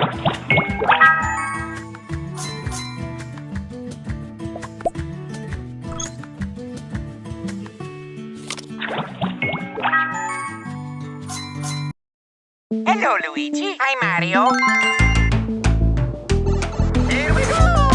Thank Hello, Luigi. Hi, Mario. Here we go!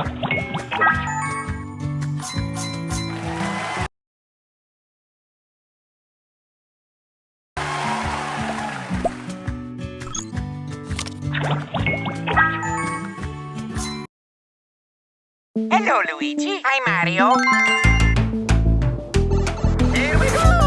Hello Luigi, hi Mario. Here we go!